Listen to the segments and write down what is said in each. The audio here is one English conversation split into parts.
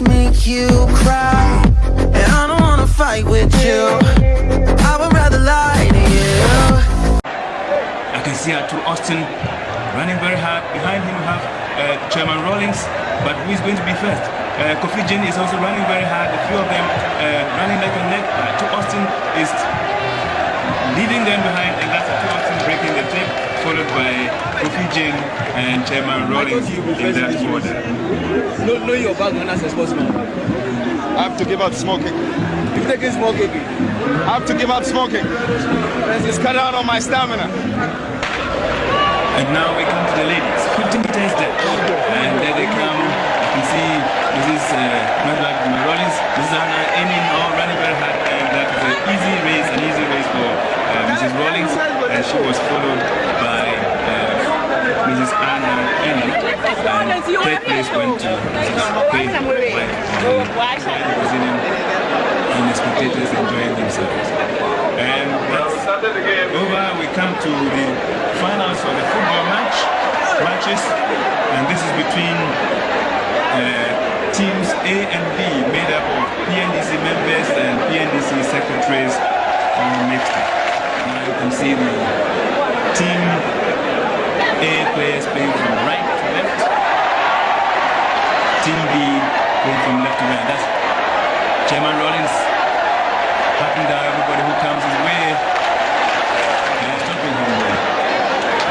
make you cry And I don't wanna fight with you I would rather lie to you I can see Arthur Austin running very hard. Behind him have uh, Chairman Rawlings, but who is going to be first? Uh, Kofi Jin is also running very hard. A few of them uh, running neck and neck. Arthur Austin is leading them behind, and that's Arthur Austin breaking the tape, followed by Kofi Jin and Chairman Rawlings in that order. Know, know your background as a sportsman. I have to give out smoking. You taking smoking? I have to give up smoking. It's cut out on my stamina. And now we come to the ladies. 50 meters there. And there they come. You can see this is uh, not Rollins. This is Anna aiming all running very hard. And that is an easy race, an easy race for uh, Mrs. Rawlings. And she was followed by Mrs. Anna Enni. And third place went to Mrs. Faith And the and spectators enjoying themselves. And over. We come to the finals of the football match matches, and this is between uh, teams A and B, made up of PNDC members and PNDC secretaries, mixed. Now you can see the team A players playing from right to left, team B playing from left to right. That's Chairman Rawlings patting down everybody who comes his way. And stopping him there.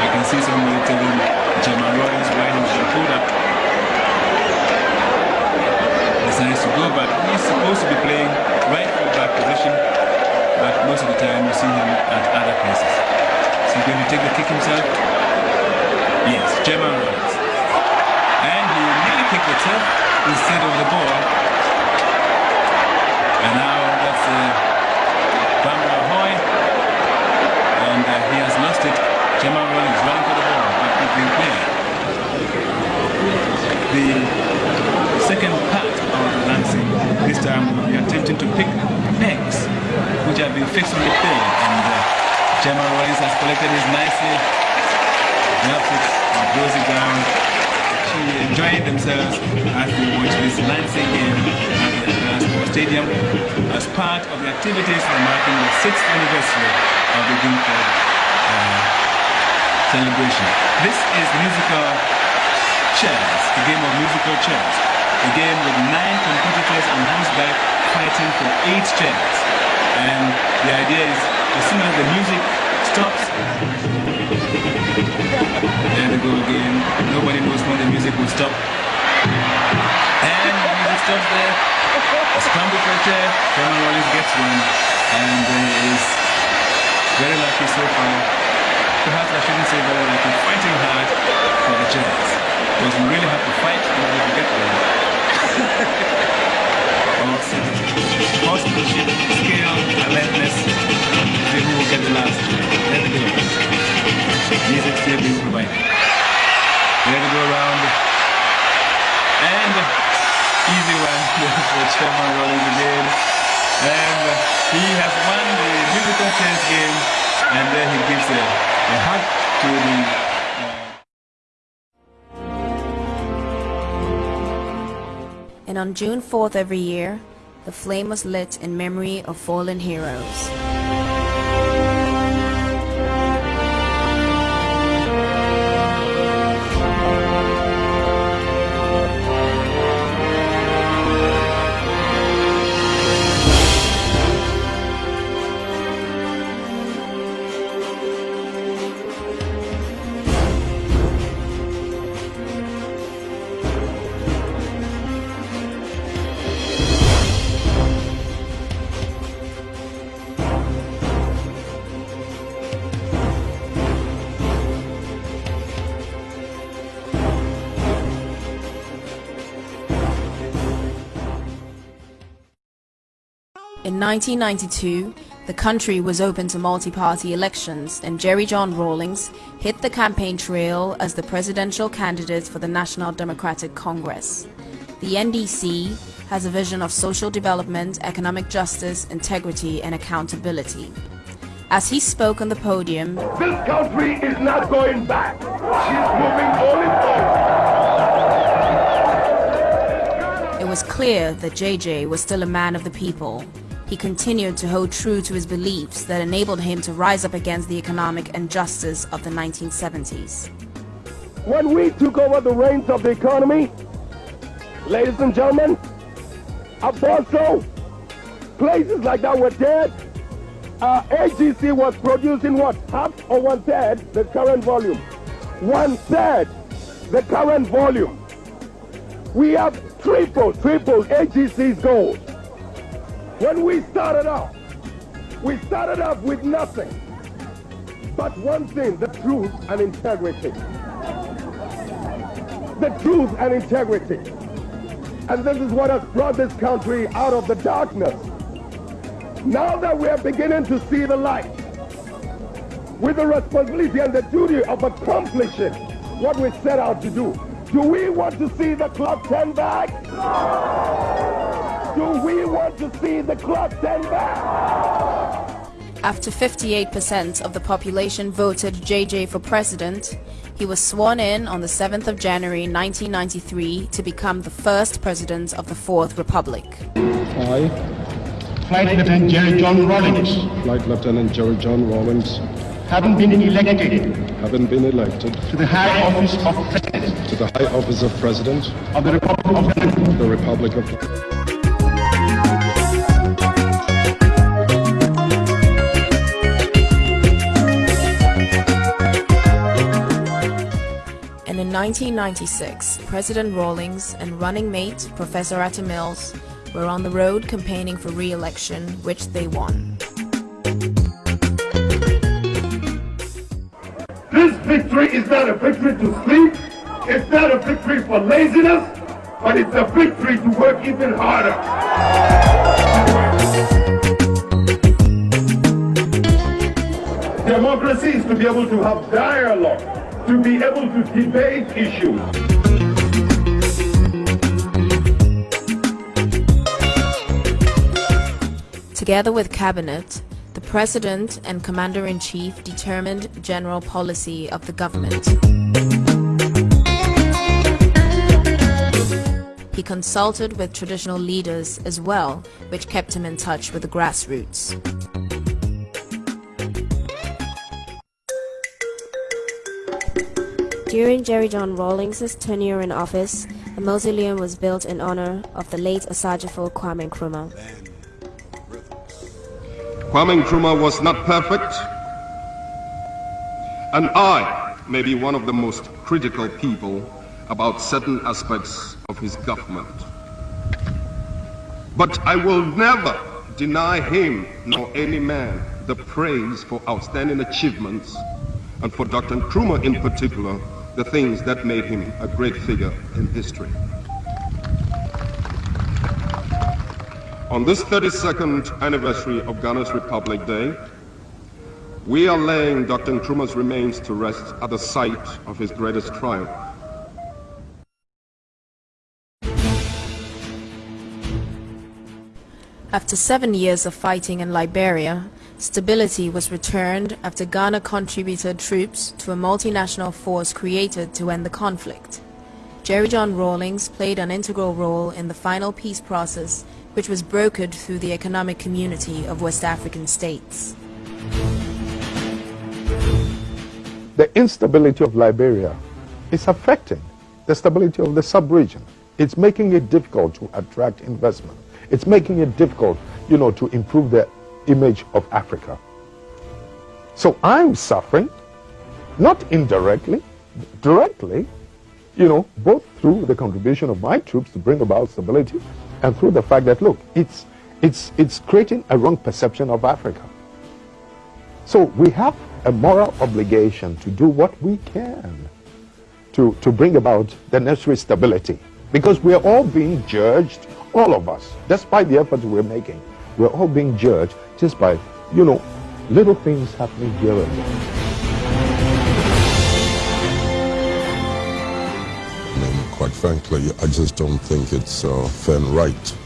I can see somebody telling Chairman Rawlings why he should pull up. Decides to go, but he's supposed to be playing right full back position. But most of the time you see him at other places. Is he going to take the kick himself? Yes, Chairman Rawlings. And he nearly kicked the turf instead of the ball. And now that's uh, Bamra Hoy. And uh, he has lost it. Chairman Rawlings running for the ball, but it's been cleared. The second part of the lancing, this time we are attempting to pick pegs which have been fixed on the field. And uh, Chairman Rawlings has collected his nicely, drops it, and throws it down. She as they watch this game at the Glasgow Stadium as part of the activities marking the sixth anniversary of the Guildford uh, celebration. This is musical chairs, a game of musical chairs. A game with nine competitors on horseback fighting for eight chairs. And the idea is as soon as the music stops, gets one. And there is very lucky so far. Perhaps I shouldn't say very lucky. Fighting hard for the chairs. Because we really have to fight in order to get one. awesome. Horsemanship, skill, alertness. Who will get the last. There they go. Music still being provided. There we go around. And easy one for Chairman Rawlings again. And he has won the game. And then he gives a, a hug to the uh, And on June 4th every year, the flame was lit in memory of fallen heroes. In 1992, the country was open to multi-party elections and Jerry John Rawlings hit the campaign trail as the presidential candidate for the National Democratic Congress. The NDC has a vision of social development, economic justice, integrity and accountability. As he spoke on the podium, This country is not going back. She's moving only forward. it was clear that JJ was still a man of the people. He continued to hold true to his beliefs that enabled him to rise up against the economic injustice of the 1970s. When we took over the reins of the economy, ladies and gentlemen, Apostle, places like that were dead. Uh, AGC was producing what? Half or one third the current volume. One third the current volume. We have triple, triple AGC's gold. When we started off, we started off with nothing. But one thing, the truth and integrity. The truth and integrity. And this is what has brought this country out of the darkness. Now that we are beginning to see the light, with the responsibility and the duty of accomplishing what we set out to do, do we want to see the clock turn back? Do we want to see the clock turn back? After 58% of the population voted JJ for president, he was sworn in on the 7th of January 1993 to become the first president of the Fourth Republic. I, Flight Lieutenant Jerry John Rawlings, Flight Lieutenant Jerry John Rawlings, having been elected. having been elected. To the high office of President. To the high office of President. Of the Republic of the Republic of in 1996, President Rawlings and running mate Professor Atta Mills were on the road campaigning for re-election, which they won. This victory is not a victory to sleep. It's not a victory for laziness, but it's a victory to work even harder. Democracy is to be able to have dialogue, to be able to debate issues. Together with cabinet, the president and commander-in-chief determined general policy of the government. He consulted with traditional leaders as well, which kept him in touch with the grassroots. During Jerry John Rawlings' tenure in office, a mausoleum was built in honor of the late Osagyefo Kwame Nkrumah. Kwame Nkrumah was not perfect, and I may be one of the most critical people about certain aspects of his government. But I will never deny him nor any man the praise for outstanding achievements and for Dr. Nkrumah in particular, the things that made him a great figure in history. On this 32nd anniversary of Ghana's Republic Day, we are laying Dr. Nkrumah's remains to rest at the site of his greatest triumph. After seven years of fighting in Liberia, stability was returned after Ghana contributed troops to a multinational force created to end the conflict. Jerry John Rawlings played an integral role in the final peace process, which was brokered through the economic community of West African states. The instability of Liberia is affecting the stability of the sub-region. It's making it difficult to attract investment. It's making it difficult, you know, to improve the image of Africa. So I'm suffering, not indirectly, directly, you know, both through the contribution of my troops to bring about stability and through the fact that, look, it's, it's, it's creating a wrong perception of Africa. So we have a moral obligation to do what we can to, to bring about the necessary stability because we are all being judged, all of us, despite the efforts we're making, we're all being judged just by, you know, little things happening here and there. quite frankly, I just don't think it's uh, fair and right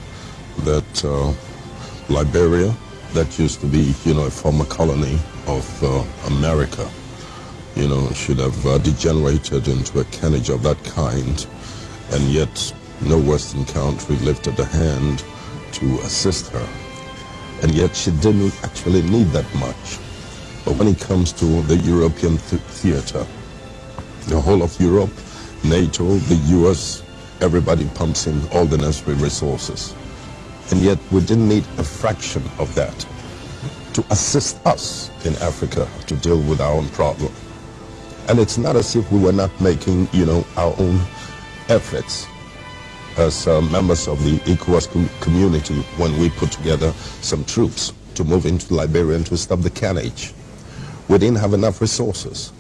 that uh, Liberia, that used to be, you know, a former colony of uh, America, you know, should have uh, degenerated into a carnage of that kind, and yet no Western country lifted a hand to assist her. And yet she didn't actually need that much. But when it comes to the European th theater, the whole of Europe, NATO, the US, everybody pumps in all the necessary resources. And yet we didn't need a fraction of that to assist us in Africa to deal with our own problem. And it's not as if we were not making, you know, our own efforts as uh, members of the ECOWAS com community when we put together some troops to move into Liberia and to stop the carnage. We didn't have enough resources.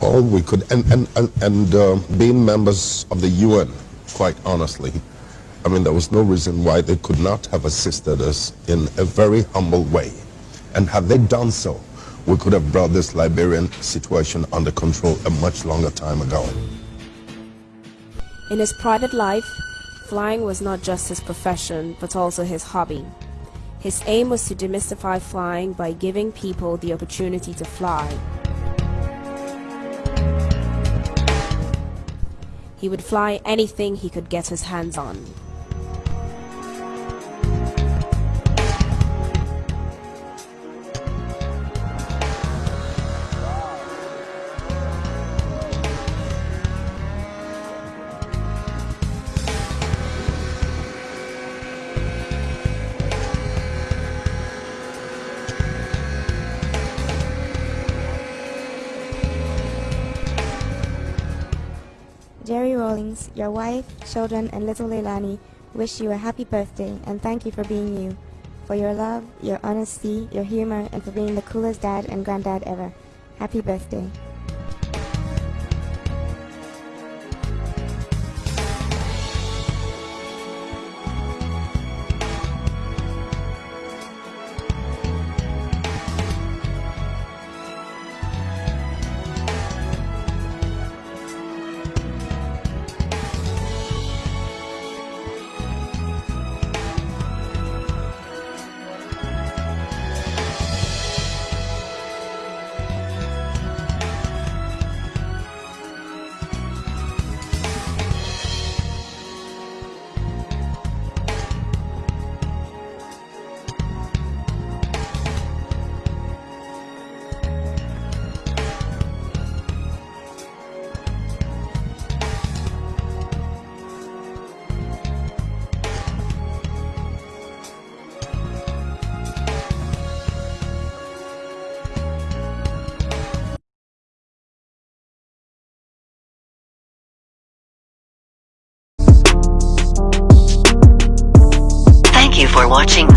All we could, and, and, and, and uh, being members of the UN, quite honestly, I mean, there was no reason why they could not have assisted us in a very humble way. And had they done so, we could have brought this Liberian situation under control a much longer time ago. In his private life, flying was not just his profession, but also his hobby. His aim was to demystify flying by giving people the opportunity to fly. He would fly anything he could get his hands on. Rawlings, your wife, children, and little Leilani wish you a happy birthday and thank you for being you. For your love, your honesty, your humor, and for being the coolest dad and granddad ever. Happy birthday. Watching